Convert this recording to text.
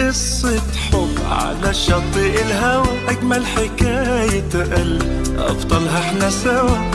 قصة حب على شاطئ الهوى أجمل حكاية قلب أبطالها إحنا سوا.